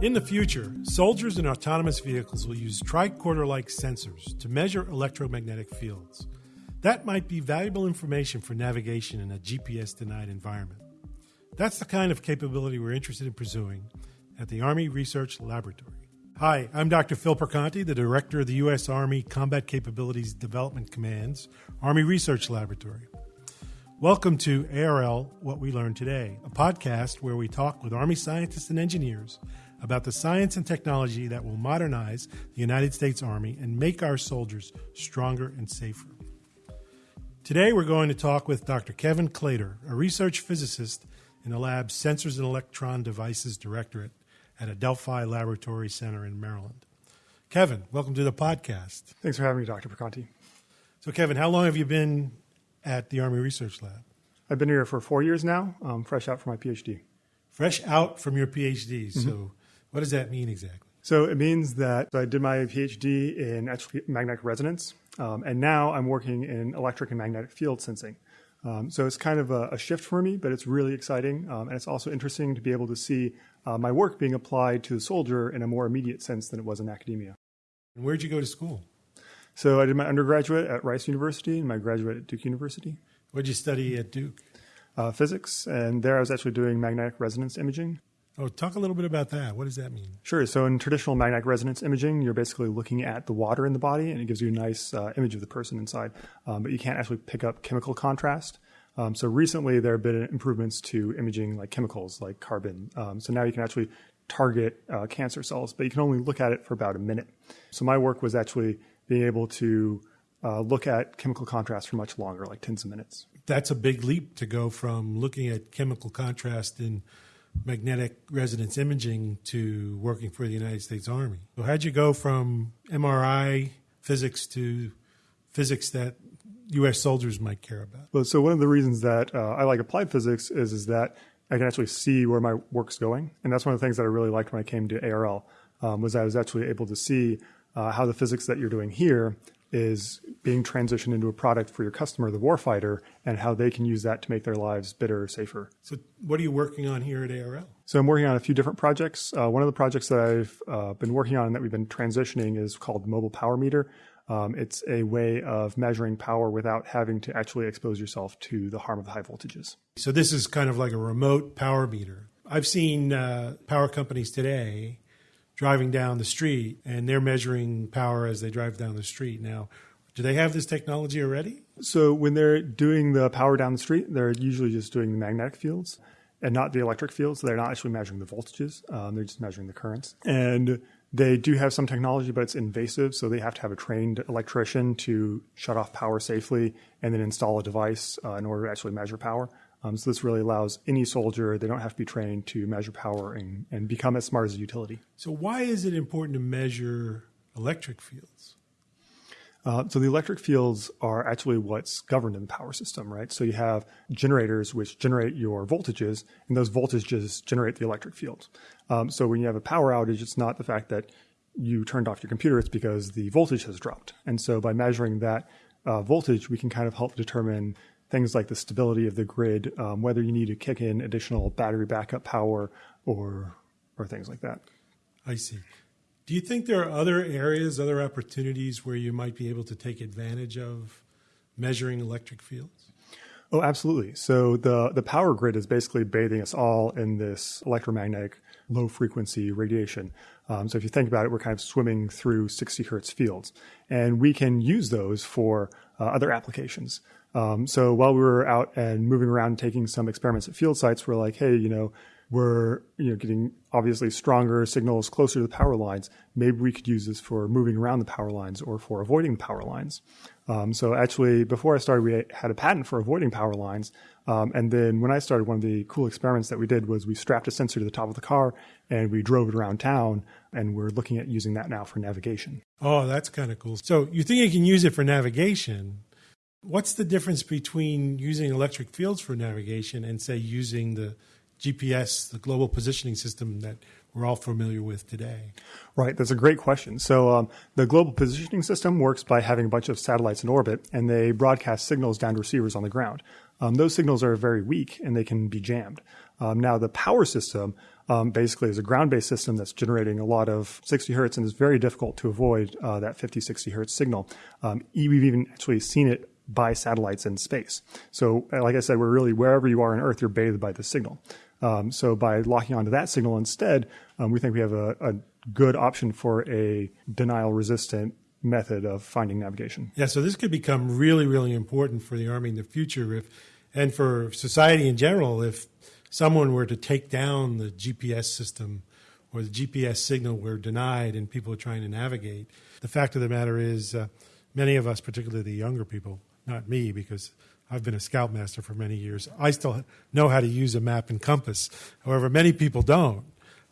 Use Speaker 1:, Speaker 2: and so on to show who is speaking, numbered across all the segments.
Speaker 1: In the future, soldiers in autonomous vehicles will use tricorder like sensors to measure electromagnetic fields. That might be valuable information for navigation in a GPS denied environment. That's the kind of capability we're interested in pursuing at the Army Research Laboratory. Hi, I'm Dr. Phil Perconti, the Director of the U.S. Army Combat Capabilities Development Command's Army Research Laboratory. Welcome to ARL What We Learned Today, a podcast where we talk with Army scientists and engineers about the science and technology that will modernize the United States Army and make our soldiers stronger and safer. Today, we're going to talk with Dr. Kevin Claytor, a research physicist in the lab's Sensors and Electron Devices Directorate at Adelphi Laboratory Center in Maryland. Kevin, welcome to the podcast.
Speaker 2: Thanks for having me, Dr. Perconti.
Speaker 1: So, Kevin, how long have you been at the Army Research Lab?
Speaker 2: I've been here for four years now, um, fresh out from my PhD.
Speaker 1: Fresh out from your PhD. Mm-hmm. So, what does that mean exactly?
Speaker 2: So it means that I did my PhD in magnetic resonance, um, and now I'm working in electric and magnetic field sensing. Um, so it's kind of a, a, shift for me, but it's really exciting, um, and it's also interesting to be able to see uh, my work being applied to the soldier in a more immediate sense than it was in academia.
Speaker 1: And where'd you go to school?
Speaker 2: So I did my undergraduate at Rice University and my graduate at Duke University.
Speaker 1: What did you study at Duke?
Speaker 2: Uh, physics, and there I was actually doing magnetic resonance imaging.
Speaker 1: Oh, talk a little bit about that. What does that mean?
Speaker 2: Sure. So, in traditional magnetic resonance imaging, you're basically looking at the water in the body, and it gives you a nice uh, image of the person inside. Um, but you can't actually pick up chemical contrast. Um, so, recently there have been improvements to imaging like chemicals, like carbon. Um, so now you can actually target uh, cancer cells, but you can only look at it for about a minute. So, my work was actually being able to uh, look at chemical contrast for much longer, like tens of minutes.
Speaker 1: That's a big leap to go from looking at chemical contrast in magnetic resonance imaging to working for the United States Army. So, how'd you go from MRI physics to physics that U.S. soldiers might care about?
Speaker 2: Well, so one of the reasons that uh, I like applied physics is is that I can actually see where my work's going, and that's one of the things that I really liked when I came to ARL um, was I was actually able to see uh, how the physics that you're doing here is being transitioned into a product for your customer, the warfighter, and how they can use that to make their lives better, or safer.
Speaker 1: So, what are you working on here at ARL?
Speaker 2: So, I'm working on a few different projects. Uh, one of the projects that I've uh, been working on and that we've been transitioning is called Mobile Power Meter. Um, it's a way of measuring power without having to actually expose yourself to the harm of the high voltages.
Speaker 1: So, this is kind of like a remote power meter. I've seen uh, power companies today driving down the street and they're measuring power as they drive down the street. Now, do they have this technology already?
Speaker 2: So when they're doing the power down the street, they're usually just doing the magnetic fields and not the electric fields. They're not actually measuring the voltages. Um, they're just measuring the currents. And they do have some technology, but it's invasive. So they have to have a trained electrician to shut off power safely and then install a device uh, in order to actually measure power. Um, so this really allows any soldier, they don't have to be trained to measure power and, and become as smart as a utility.
Speaker 1: So why is it important to measure electric fields?
Speaker 2: Uh, so the electric fields are actually what's governed in the power system, right? So you have generators which generate your voltages, and those voltages generate the electric fields. Um, so when you have a power outage, it's not the fact that you turned off your computer; it's because the voltage has dropped. And so by measuring that uh, voltage, we can kind of help determine things like the stability of the grid, um, whether you need to kick in additional battery backup power or or things like that.
Speaker 1: I see. Do you think there are other areas, other opportunities where you might be able to take advantage of measuring electric fields?
Speaker 2: Oh, absolutely. So the the power grid is basically bathing us all in this electromagnetic low frequency radiation. Um, so if you think about it, we're kind of swimming through 60 hertz fields, and we can use those for uh, other applications. Um, so while we were out and moving around taking some experiments at field sites, we're like, hey, you know, we're you know getting obviously stronger signals closer to the power lines. Maybe we could use this for moving around the power lines or for avoiding power lines. Um, so actually, before I started, we had a patent for avoiding power lines. Um, and then when I started, one of the cool experiments that we did was we strapped a sensor to the top of the car and we drove it around town. And we're looking at using that now for navigation.
Speaker 1: Oh, that's kind of cool. So you think you can use it for navigation? What's the difference between using electric fields for navigation and, say, using the GPS, the global positioning system that we're all familiar with today?
Speaker 2: Right, that's a great question. So, um, the global positioning system works by having a bunch of satellites in orbit, and they broadcast signals down to receivers on the ground. Um, those signals are very weak and they can be jammed. Um, now, the power system um, basically is a ground based system that's generating a lot of 60 hertz and is very difficult to avoid uh, that 50, 60 hertz signal. Um, we've even actually seen it by satellites in space. So, uh, like I said, we're really wherever you are on Earth, you're bathed by the signal. Um, so, by locking onto that signal instead, um, we think we have a, a good option for a denial resistant method of finding navigation.
Speaker 1: Yeah, so this could become really, really important for the Army in the future if and for society in general if someone were to take down the GPS system or the GPS signal were denied and people are trying to navigate. The fact of the matter is, uh, many of us, particularly the younger people, not me because I've been a scoutmaster for many years, I still know how to use a map and compass. However, many people don't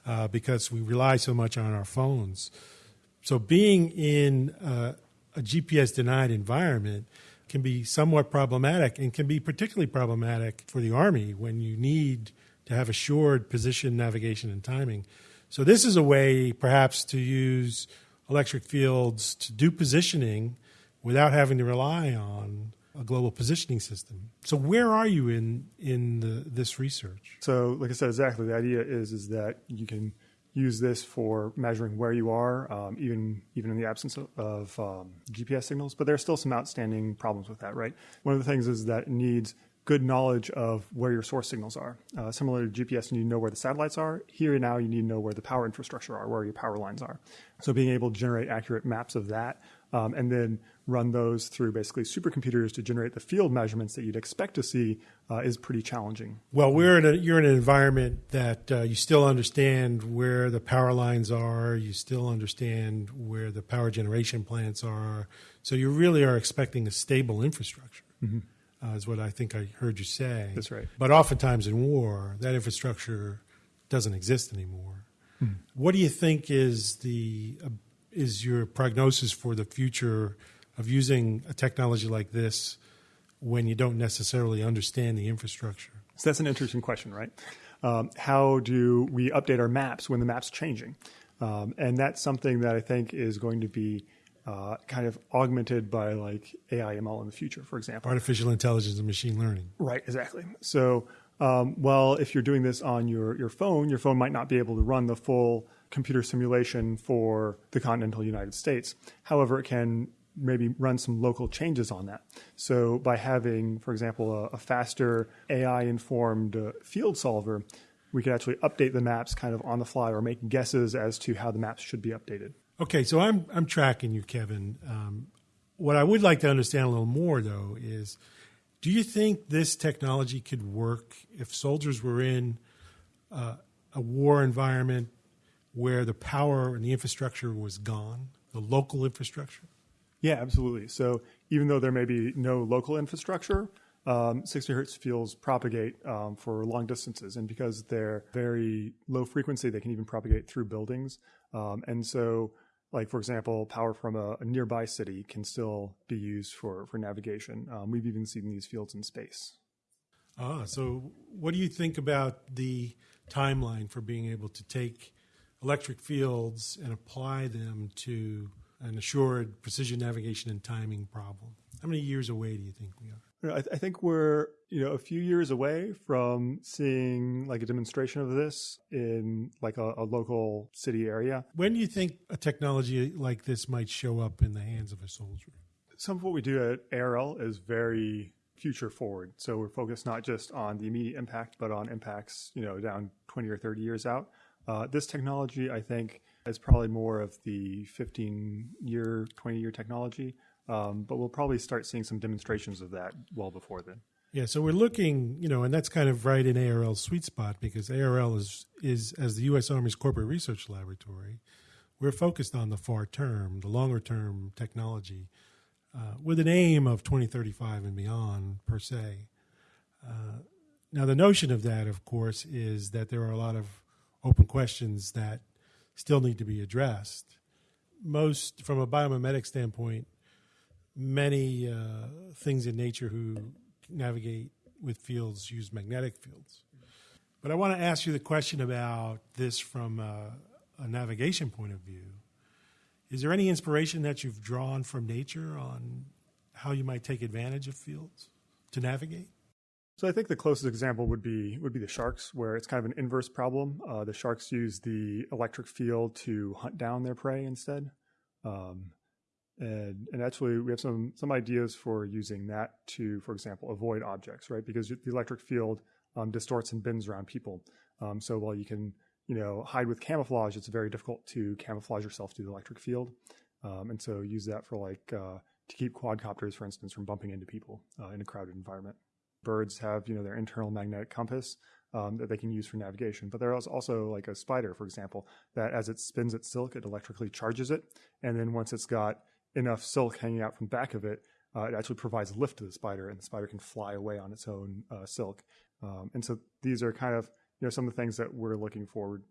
Speaker 1: uh, because we rely so much on our phones. So being in uh, a GPS denied environment can be somewhat problematic and can be particularly problematic for the Army when you need to have assured position, navigation, and timing. So, this is a way perhaps to use electric fields to do positioning without having to rely on a global positioning system. So, where are you in, in the, this research?
Speaker 2: So, like I said, exactly. The idea is, is that you can use this for measuring where you are, um, even even in the absence of, of um, GPS signals. But there are still some outstanding problems with that, right? One of the things is that it needs good knowledge of where your source signals are. Uh, similar to GPS, you need to know where the satellites are. Here and now, you need to know where the power infrastructure are, where your power lines are. So being able to generate accurate maps of that um, and then run those through basically supercomputers to generate the field measurements that you'd expect to see uh, is pretty challenging.
Speaker 1: Well, we're in a, you're in an environment that uh, you still understand where the power lines are, you still understand where the power generation plants are. So you really are expecting a stable infrastructure. Mm-hmm. Uh, is what I think I heard you say.
Speaker 2: That's right.
Speaker 1: But oftentimes in war, that infrastructure doesn't exist anymore. Hmm. What do you think is the is your prognosis for the future of using a technology like this when you don't necessarily understand the infrastructure?
Speaker 2: So that's an interesting question, right? Um, how do we update our maps when the map's changing? Um, and that's something that I think is going to be uh, kind of augmented by like AI ML in the future, for example.
Speaker 1: Artificial intelligence and machine learning.
Speaker 2: Right, exactly. So, um, well, if you're doing this on your, your phone, your phone might not be able to run the full computer simulation for the continental United States. However, it can maybe run some local changes on that. So by having, for example, a, a faster AI informed uh, field solver, we could actually update the maps kind of on the fly or make guesses as to how the maps should be updated.
Speaker 1: Okay, so I'm I'm tracking you, Kevin. Um, what I would like to understand a little more, though, is do you think this technology could work if soldiers were in uh, a war environment where the power and the infrastructure was gone, the local infrastructure?
Speaker 2: Yeah, absolutely. So even though there may be no local infrastructure, um, 60 hertz fields propagate um, for long distances. And because they're very low frequency, they can even propagate through buildings. Um, and so, like, for example, power from a, a, nearby city can still be used for, for navigation. Um, we've even seen these fields in space.
Speaker 1: Ah, so what do you think about the timeline for being able to take electric fields and apply them to an assured precision navigation and timing problem. How many years away do you think we are?
Speaker 2: I, th- I, think we're you know a few years away from seeing like a demonstration of this in like a, a local city area.
Speaker 1: When do you think a technology like this might show up in the hands of a soldier?
Speaker 2: Some of what we do at ARL is very future forward. So we're focused not just on the immediate impact, but on impacts you know down 20 or 30 years out. Uh, this technology, I think, is probably more of the 15 year, 20 year technology, um, but we'll probably start seeing some demonstrations of that well before then.
Speaker 1: Yeah, so we're looking, you know, and that's kind of right in ARL's sweet spot because ARL is is as the U.S. Army's corporate research laboratory, we're focused on the far term, the longer term technology, uh, with an aim of 2035 and beyond per se. Uh, now, the notion of that, of course, is that there are a lot of open questions that still need to be addressed. Most, from a biomimetic standpoint, many uh, things in nature who navigate with fields use magnetic fields. But I want to ask you the question about this from a, a navigation point of view. Is there any inspiration that you've drawn from nature on how you might take advantage of fields to navigate?
Speaker 2: So I think the closest example would be would be the sharks, where it's kind of an inverse problem. Uh, the sharks use the electric field to hunt down their prey instead, um, and and actually we have some some ideas for using that to, for example, avoid objects, right? Because the electric field um, distorts and bends around people. Um, so while you can you know hide with camouflage, it's very difficult to camouflage yourself to the electric field, um, and so use that for like uh, to keep quadcopters, for instance, from bumping into people uh, in a crowded environment birds have you know their internal magnetic compass um, that they can use for navigation. But there's also like a spider, for example, that as it spins its silk, it electrically charges it, and then once it's got enough silk hanging out from back of it, uh, it actually provides lift to the spider, and the spider can fly away on its own uh, silk. Um, and so these are kind of you know some of the things that we're looking forward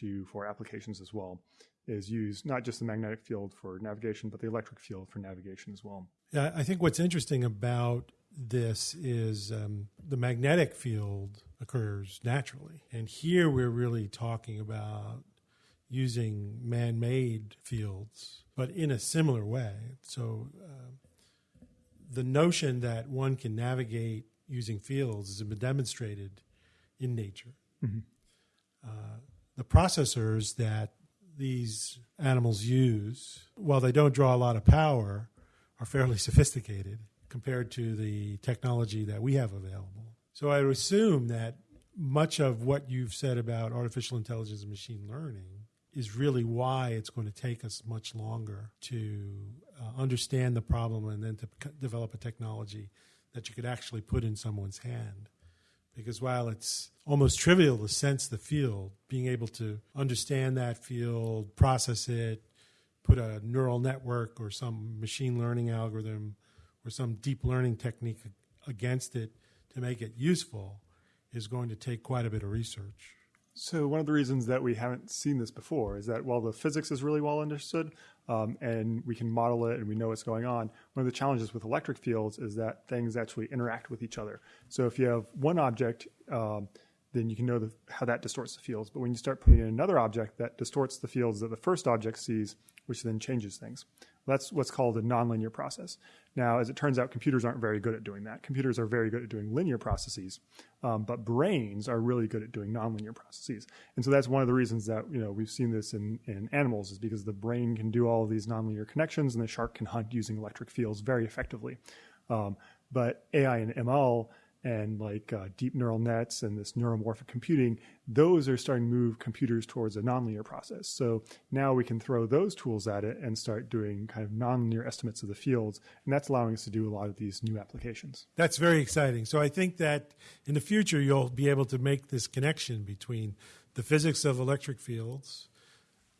Speaker 2: to for applications as well is use not just the magnetic field for navigation, but the electric field for navigation as well.
Speaker 1: Yeah, I think what's interesting about this is um, the magnetic field occurs naturally. And here we're really talking about using man made fields, but in a similar way. So uh, the notion that one can navigate using fields has been demonstrated in nature. Mm-hmm. Uh, the processors that these animals use, while they don't draw a lot of power, are fairly sophisticated compared to the technology that we have available. So I assume that much of what you've said about artificial intelligence and machine learning is really why it's going to take us much longer to uh, understand the problem and then to develop a technology that you could actually put in someone's hand. Because while it's almost trivial to sense the field, being able to understand that field, process it, put a neural network or some machine learning algorithm or some deep learning technique against it to make it useful is going to take quite a bit of research.
Speaker 2: So, one of the reasons that we haven't seen this before is that while the physics is really well understood um, and we can model it and we know what's going on, one of the challenges with electric fields is that things actually interact with each other. So, if you have one object, um, then you can know the, how that distorts the fields. But when you start putting in another object that distorts the fields that the first object sees, which then changes things. That's what's called a nonlinear process. Now, as it turns out, computers aren't very good at doing that. Computers are very good at doing linear processes, um, but brains are really good at doing nonlinear processes. And so that's one of the reasons that you know we've seen this in, in animals is because the brain can do all of these nonlinear connections, and the shark can hunt using electric fields very effectively. Um, but AI and ML and like uh, deep neural nets and this neuromorphic computing, those are starting to move computers towards a nonlinear process. So now we can throw those tools at it and start doing kind of nonlinear estimates of the fields. And that's allowing us to do a lot of these new applications.
Speaker 1: That's very exciting. So I think that in the future, you'll be able to make this connection between the physics of electric fields,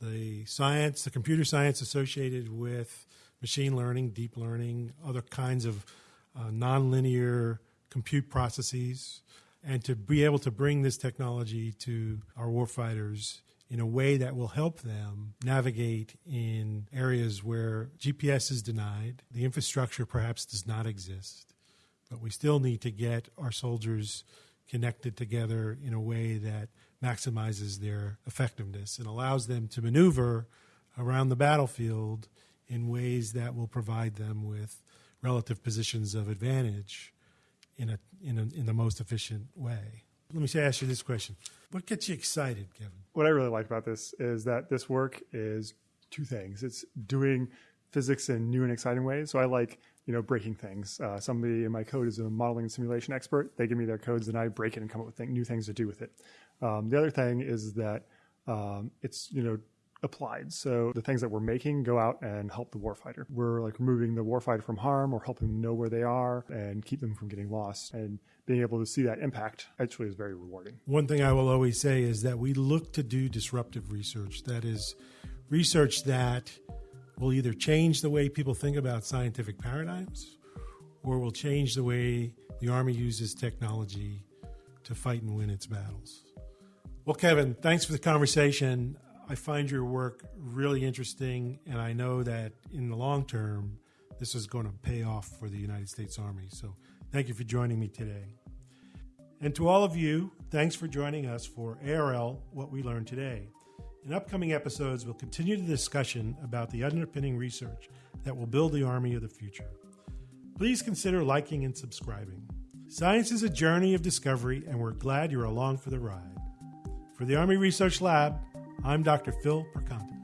Speaker 1: the science, the computer science associated with machine learning, deep learning, other kinds of uh, nonlinear compute processes, and to be able to bring this technology to our warfighters in a way that will help them navigate in areas where GPS is denied, the infrastructure perhaps does not exist, but we still need to get our soldiers connected together in a way that maximizes their effectiveness and allows them to maneuver around the battlefield in ways that will provide them with relative positions of advantage in a in a, in the most efficient way. Let me say, ask you this question: What gets you excited, Kevin?
Speaker 2: What I really like about this is that this work is two things. It's doing physics in new and exciting ways. So I like you know breaking things. Uh, somebody in my code is a modeling and simulation expert. They give me their codes, and I break it and come up with th- new things to do with it. Um, the other thing is that um, it's you know applied. So the things that we're making go out and help the warfighter. We're like removing the warfighter from harm or helping them know where they are and keep them from getting lost. And being able to see that impact actually is very rewarding.
Speaker 1: One thing I will always say is that we look to do disruptive research. That is research that will either change the way people think about scientific paradigms or will change the way the Army uses technology to fight and win its battles. Well, Kevin, thanks for the conversation. I find your work really interesting, and I know that in the long term, this is going to pay off for the United States Army. So thank you for joining me today. And to all of you, Thanks for joining us for ARL What We Learned Today. In upcoming episodes, we'll continue the discussion about the underpinning research that will build the Army of the future. Please consider liking and subscribing. Science is a journey of discovery, and we're glad you're along for the ride. For the Army Research Lab, I'm Dr. Phil Perconti.